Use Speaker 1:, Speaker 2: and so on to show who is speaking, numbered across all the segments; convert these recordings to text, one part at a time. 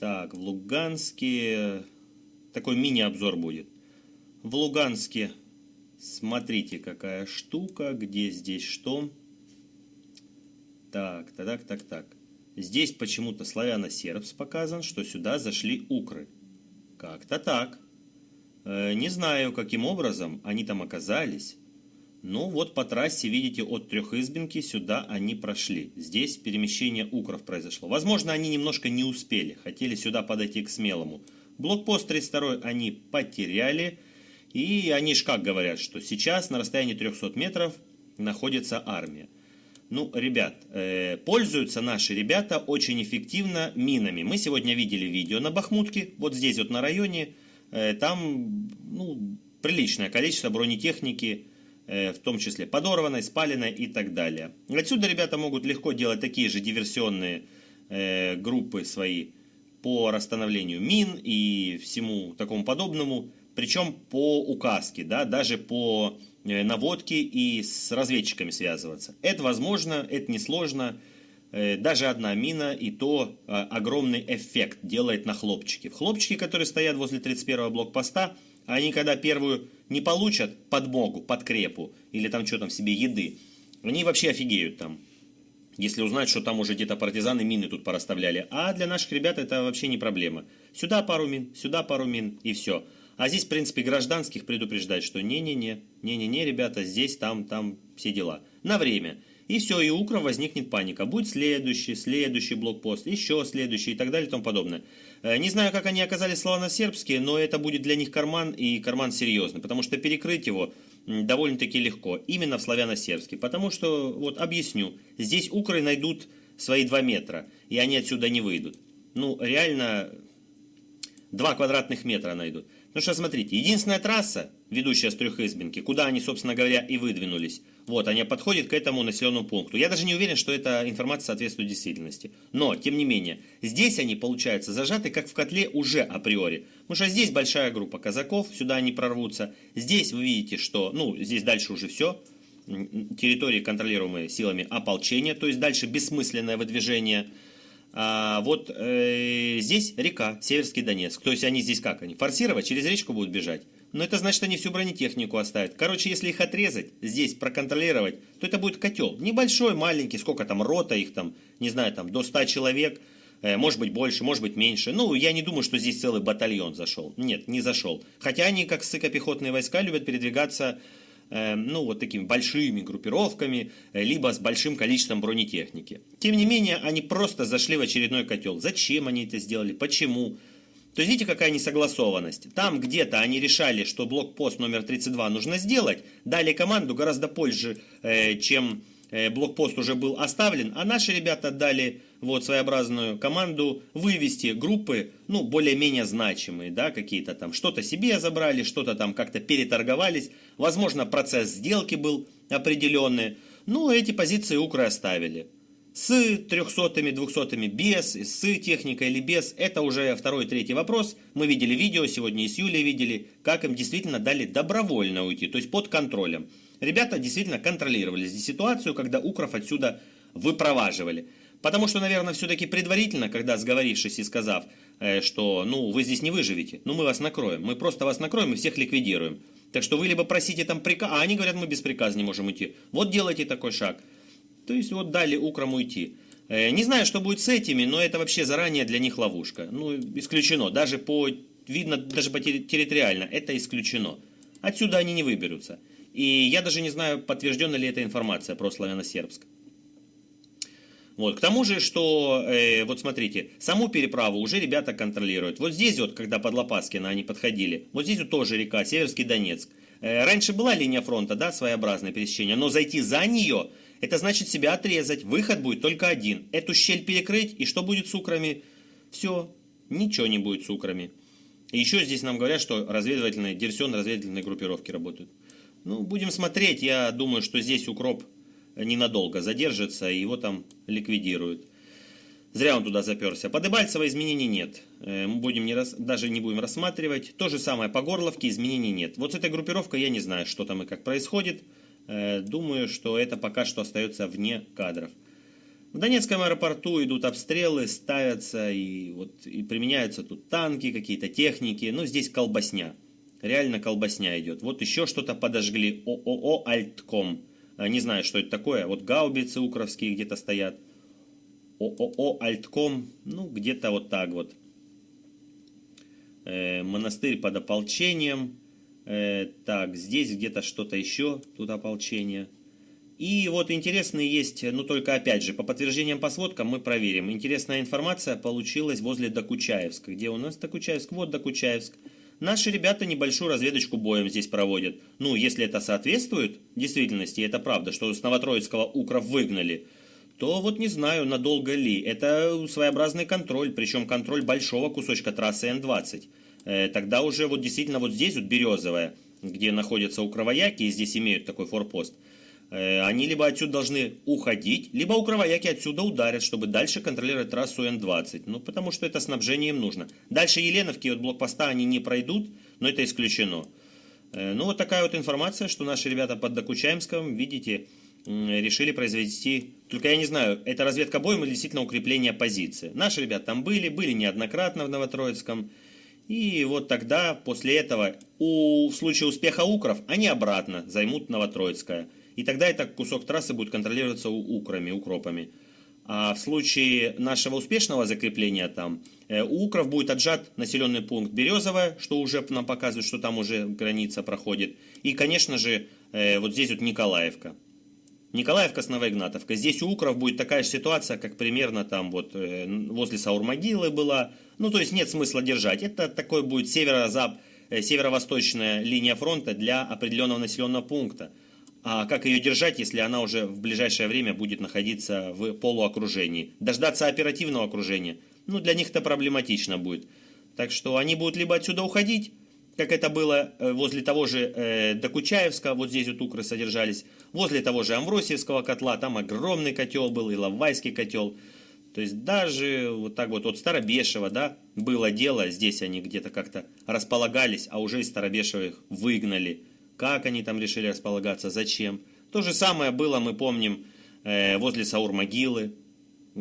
Speaker 1: Так, в Луганске такой мини-обзор будет. В Луганске смотрите, какая штука, где здесь что. Так, так, так, так, так. Здесь почему-то славяно-сербс показан, что сюда зашли укры. Как-то так. Э, не знаю, каким образом они там оказались. Ну вот по трассе, видите, от Трехизбинки сюда они прошли. Здесь перемещение укров произошло. Возможно, они немножко не успели, хотели сюда подойти к Смелому. Блокпост 32 они потеряли. И они ж как говорят, что сейчас на расстоянии 300 метров находится армия. Ну, ребят, э, пользуются наши ребята очень эффективно минами. Мы сегодня видели видео на Бахмутке, вот здесь вот на районе. Э, там ну, приличное количество бронетехники, в том числе подорванной, спаленной и так далее. Отсюда ребята могут легко делать такие же диверсионные э, группы свои по расстановлению мин и всему такому подобному, причем по указке, да, даже по э, наводке и с разведчиками связываться. Это возможно, это несложно. Даже одна мина и то огромный эффект делает на хлопчики. Хлопчики, которые стоят возле 31-го блокпоста, они когда первую не получат подмогу, подкрепу или там что там себе еды, они вообще офигеют там. Если узнать, что там уже где-то партизаны мины тут пораставляли. А для наших ребят это вообще не проблема. Сюда пару мин, сюда пару мин и все. А здесь, в принципе, гражданских предупреждать, что не-не-не, не-не-не, ребята, здесь, там, там все дела. На время. И все, и у Укра возникнет паника. Будет следующий, следующий блокпост, еще следующий и так далее и тому подобное. Э, не знаю, как они оказались славяно-сербские, но это будет для них карман, и карман серьезный, потому что перекрыть его довольно-таки легко, именно в славяно-сербский. Потому что, вот объясню, здесь укры найдут свои 2 метра, и они отсюда не выйдут. Ну, реально, 2 квадратных метра найдут. Ну что, смотрите, единственная трасса, ведущая с Трехизбинки, куда они, собственно говоря, и выдвинулись, вот, они подходят к этому населенному пункту. Я даже не уверен, что эта информация соответствует действительности. Но, тем не менее, здесь они, получается, зажаты как в котле уже априори. Потому что здесь большая группа казаков, сюда они прорвутся. Здесь вы видите, что, ну, здесь дальше уже все. Территории, контролируемые силами ополчения, то есть дальше бессмысленное выдвижение – а вот э, здесь река, Северский Донецк. То есть они здесь как? Они форсировать, через речку будут бежать. Но это значит, они всю бронетехнику оставят. Короче, если их отрезать, здесь проконтролировать, то это будет котел. Небольшой, маленький, сколько там, рота их там, не знаю, там до 100 человек. Э, может быть больше, может быть меньше. Ну, я не думаю, что здесь целый батальон зашел. Нет, не зашел. Хотя они, как сыкопехотные войска, любят передвигаться Эм, ну, вот такими большими группировками, э, либо с большим количеством бронетехники. Тем не менее, они просто зашли в очередной котел. Зачем они это сделали? Почему? То есть, видите, какая несогласованность. Там где-то они решали, что блокпост номер 32 нужно сделать, дали команду гораздо позже, э, чем Э, блокпост уже был оставлен, а наши ребята дали вот своеобразную команду вывести группы, ну, более-менее значимые, да, какие-то там, что-то себе забрали, что-то там как-то переторговались, возможно, процесс сделки был определенный, ну, эти позиции укры оставили. С 300-ми, 200-ми без, с техникой или без, это уже второй, третий вопрос. Мы видели видео, сегодня и с Юлей видели, как им действительно дали добровольно уйти, то есть под контролем. Ребята действительно контролировали здесь ситуацию, когда укров отсюда выпроваживали. Потому что, наверное, все-таки предварительно, когда сговорившись и сказав, э, что ну вы здесь не выживете, ну мы вас накроем, мы просто вас накроем и всех ликвидируем. Так что вы либо просите там приказ, а они говорят, мы без приказа не можем уйти. Вот делайте такой шаг. То есть вот дали украм уйти. Э, не знаю, что будет с этими, но это вообще заранее для них ловушка. Ну, исключено. Даже по, видно, даже по территориально, это исключено. Отсюда они не выберутся. И я даже не знаю, подтверждена ли эта информация про славяно-сербск. Вот. К тому же, что, э, вот смотрите, саму переправу уже ребята контролируют. Вот здесь вот, когда под Лопаскино они подходили, вот здесь вот тоже река, Северский Донецк. Э, раньше была линия фронта, да, своеобразное пересечение, но зайти за нее, это значит себя отрезать. Выход будет только один. Эту щель перекрыть, и что будет с украми? Все, ничего не будет с украми. И еще здесь нам говорят, что разведывательные, диверсионно-разведывательные группировки работают. Ну, будем смотреть. Я думаю, что здесь укроп ненадолго задержится, и его там ликвидируют. Зря он туда заперся. По Дебальцево изменений нет. Э, мы будем не рас... даже не будем рассматривать. То же самое по Горловке изменений нет. Вот с этой группировкой я не знаю, что там и как происходит. Э, думаю, что это пока что остается вне кадров. В Донецком аэропорту идут обстрелы, ставятся и, вот, и применяются тут танки, какие-то техники. Ну, здесь колбасня. Реально колбасня идет. Вот еще что-то подожгли. ООО «Альтком». А, не знаю, что это такое. Вот гаубицы укровские где-то стоят. ООО «Альтком». Ну, где-то вот так вот. Э, монастырь под ополчением. Э, так, здесь где-то что-то еще. Тут ополчение. И вот интересные есть, ну только опять же, по подтверждениям по сводкам мы проверим. Интересная информация получилась возле Докучаевска. Где у нас Докучаевск? Вот Докучаевск. Наши ребята небольшую разведочку боем здесь проводят. Ну, если это соответствует действительности, это правда, что с Новотроицкого укров выгнали, то вот не знаю, надолго ли. Это своеобразный контроль, причем контроль большого кусочка трассы Н-20. Э, тогда уже вот действительно вот здесь вот Березовая, где находятся укровояки, и здесь имеют такой форпост – Э, они либо отсюда должны уходить, либо укровояки отсюда ударят, чтобы дальше контролировать трассу Н-20. Ну, потому что это снабжение им нужно. Дальше Еленовки от блокпоста они не пройдут, но это исключено. Э, ну, вот такая вот информация, что наши ребята под Докучаемском, видите, решили произвести... Только я не знаю, это разведка боем или действительно укрепление позиции. Наши ребята там были, были неоднократно в Новотроицком. И вот тогда, после этого, у, в случае успеха Укров, они обратно займут Новотроицкое. И тогда этот кусок трассы будет контролироваться украми, укропами. А в случае нашего успешного закрепления там, э, у укров будет отжат населенный пункт Березовая, что уже нам показывает, что там уже граница проходит. И, конечно же, э, вот здесь вот Николаевка. Николаевка с Новоигнатовкой. Здесь у Укров будет такая же ситуация, как примерно там вот э, возле Саурмогилы была. Ну, то есть нет смысла держать. Это такой будет северо-зап, северо-восточная линия фронта для определенного населенного пункта. А как ее держать, если она уже в ближайшее время будет находиться в полуокружении? Дождаться оперативного окружения? Ну, для них это проблематично будет. Так что они будут либо отсюда уходить, как это было э, возле того же э, Докучаевска, вот здесь вот укры содержались, возле того же Амвросиевского котла, там огромный котел был, и Лавайский котел. То есть даже вот так вот от Старобешева, да, было дело, здесь они где-то как-то располагались, а уже из Старобешева их выгнали как они там решили располагаться, зачем. То же самое было, мы помним, э, возле Саур-могилы.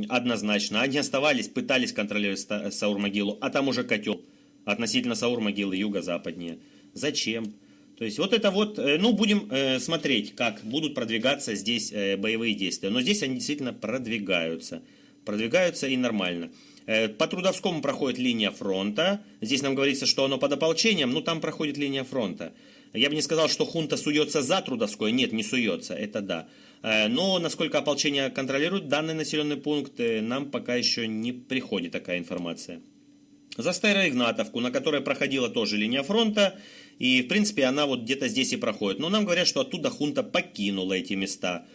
Speaker 1: Однозначно. Они оставались, пытались контролировать Саур-могилу, а там уже котел относительно Саур-могилы юго-западнее. Зачем? То есть вот это вот, э, ну будем э, смотреть, как будут продвигаться здесь боевые действия. Но здесь они действительно продвигаются. Продвигаются и нормально. По Трудовскому проходит линия фронта. Здесь нам говорится, что оно под ополчением, но там проходит линия фронта. Я бы не сказал, что хунта суется за Трудовской, нет, не суется, это да. Э, но насколько ополчение контролирует данный населенный пункт, э, нам пока еще не приходит такая информация. За Староигнатовку, на которой проходила тоже линия фронта, и в принципе она вот где-то здесь и проходит. Но нам говорят, что оттуда хунта покинула эти места.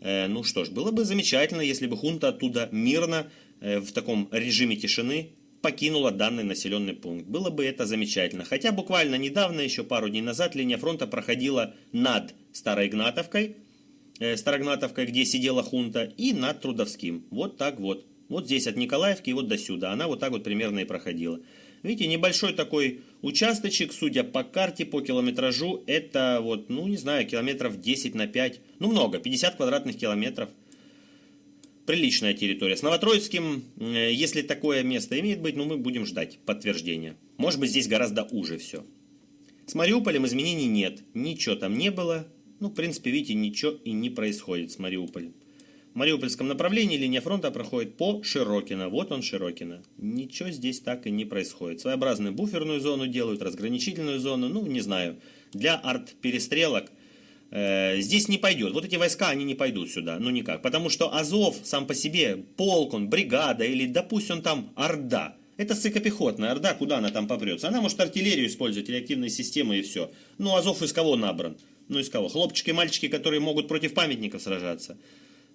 Speaker 1: Э, ну что ж, было бы замечательно, если бы хунта оттуда мирно, в таком режиме тишины, покинула данный населенный пункт. Было бы это замечательно. Хотя буквально недавно, еще пару дней назад, линия фронта проходила над Староигнатовкой, э, Старогнатовкой, где сидела хунта, и над Трудовским. Вот так вот. Вот здесь от Николаевки и вот до сюда. Она вот так вот примерно и проходила. Видите, небольшой такой участочек, судя по карте, по километражу, это вот, ну не знаю, километров 10 на 5, ну много, 50 квадратных километров – приличная территория. С Новотроицким, э, если такое место имеет быть, ну мы будем ждать подтверждения. Может быть здесь гораздо уже все. С Мариуполем изменений нет. Ничего там не было. Ну, в принципе, видите, ничего и не происходит с Мариуполем. Мариупольском направлении линия фронта проходит по Широкино. Вот он Широкино. Ничего здесь так и не происходит. Своеобразную буферную зону делают, разграничительную зону. Ну, не знаю. Для арт-перестрелок – Э, здесь не пойдет. Вот эти войска, они не пойдут сюда, ну никак. Потому что Азов сам по себе, полк он, бригада или, допустим, там Орда. Это сыкопехотная Орда, куда она там попрется? Она может артиллерию использовать, реактивные системы и все. Ну, Азов из кого набран? Ну, из кого? Хлопчики, мальчики, которые могут против памятников сражаться.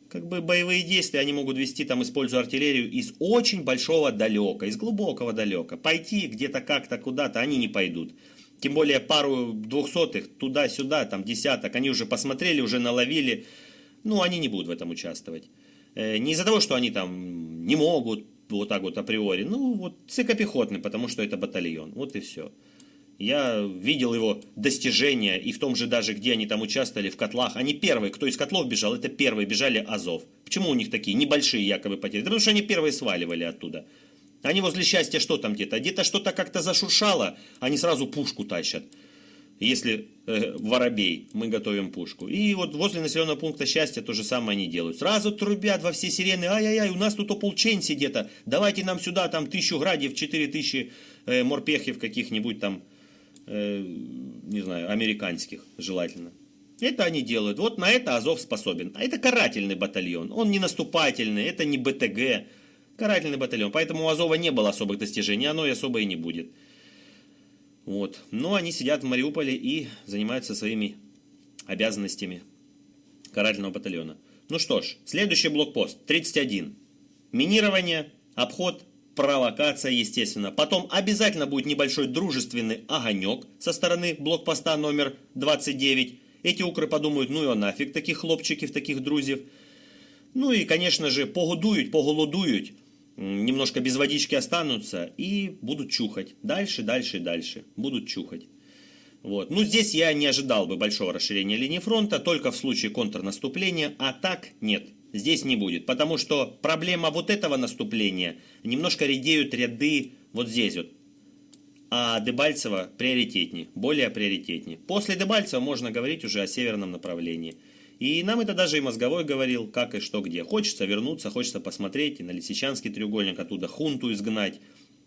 Speaker 1: Как бы боевые действия они могут вести, там, используя артиллерию из очень большого далека, из глубокого далека. Пойти где-то как-то куда-то они не пойдут. Тем более пару двухсотых туда-сюда, там десяток, они уже посмотрели, уже наловили. Ну, они не будут в этом участвовать. Э, не из-за того, что они там не могут, вот так вот априори. Ну, вот цикопехотный, потому что это батальон. Вот и все. Я видел его достижения, и в том же даже, где они там участвовали, в котлах. Они первые, кто из котлов бежал, это первые бежали Азов. Почему у них такие небольшие якобы потери? Потому что они первые сваливали оттуда. Они возле счастья что там где-то? Где-то что-то как-то зашуршало, они сразу пушку тащат. Если э, воробей, мы готовим пушку. И вот возле населенного пункта счастья то же самое они делают. Сразу трубят во все сирены, ай-яй-яй, у нас тут ополченцы где-то, давайте нам сюда там тысячу градиев, четыре тысячи э, морпехов каких-нибудь там, э, не знаю, американских желательно. Это они делают. Вот на это Азов способен. А это карательный батальон. Он не наступательный, это не БТГ. Карательный батальон. Поэтому у Азова не было особых достижений, оно и особо и не будет. Вот. Но они сидят в Мариуполе и занимаются своими обязанностями карательного батальона. Ну что ж, следующий блокпост, 31. Минирование, обход, провокация, естественно. Потом обязательно будет небольшой дружественный огонек со стороны блокпоста номер 29. Эти укры подумают, ну и нафиг таких хлопчиков, таких друзів. Ну и, конечно же, погодуют, поголодуют немножко без водички останутся и будут чухать. Дальше, дальше, дальше. Будут чухать. Вот. Ну, здесь я не ожидал бы большого расширения линии фронта, только в случае контрнаступления, а так нет, здесь не будет. Потому что проблема вот этого наступления, немножко редеют ряды вот здесь вот. А Дебальцево приоритетнее, более приоритетнее. После Дебальцева можно говорить уже о северном направлении. И нам это даже и мозговой говорил, как и что где. Хочется вернуться, хочется посмотреть и на Лисичанский треугольник, оттуда хунту изгнать.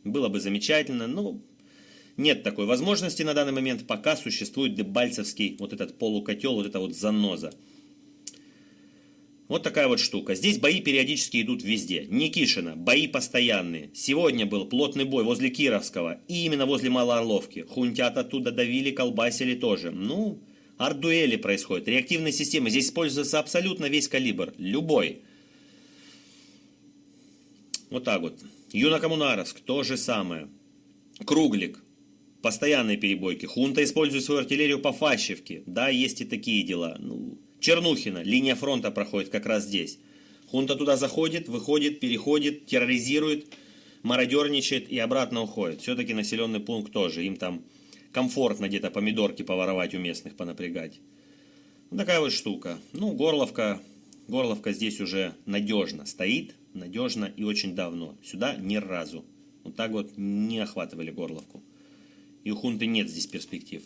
Speaker 1: Было бы замечательно, но нет такой возможности на данный момент, пока существует дебальцевский вот этот полукотел, вот эта вот заноза. Вот такая вот штука. Здесь бои периодически идут везде. Никишина, бои постоянные. Сегодня был плотный бой возле Кировского и именно возле Малоорловки. Хунтят оттуда давили, колбасили тоже. Ну, Ардуэли происходят, реактивные системы. Здесь используется абсолютно весь калибр, любой. Вот так вот. Юнакомунаровск, то же самое. Круглик, постоянные перебойки. Хунта использует свою артиллерию по Фащевке. Да, есть и такие дела. Ну, Чернухина, линия фронта проходит как раз здесь. Хунта туда заходит, выходит, переходит, терроризирует, мародерничает и обратно уходит. Все-таки населенный пункт тоже. Им там комфортно где-то помидорки поворовать у местных, понапрягать. Вот такая вот штука. Ну, горловка, горловка здесь уже надежно стоит, надежно и очень давно. Сюда ни разу. Вот так вот не охватывали горловку. И у хунты нет здесь перспектив.